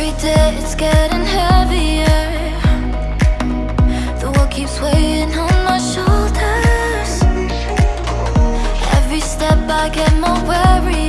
Every day it's getting heavier. The world keeps weighing on my shoulders. Every step I get more weary.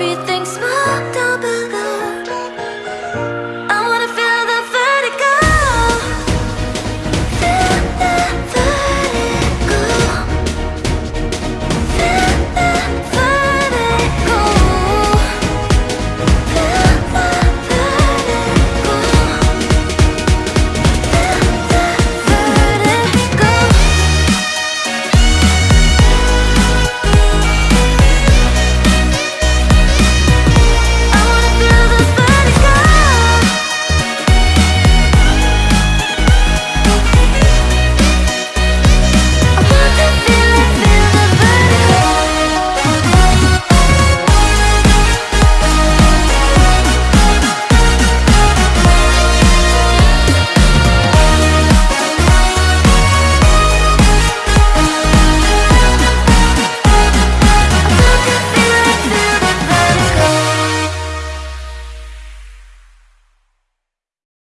everything's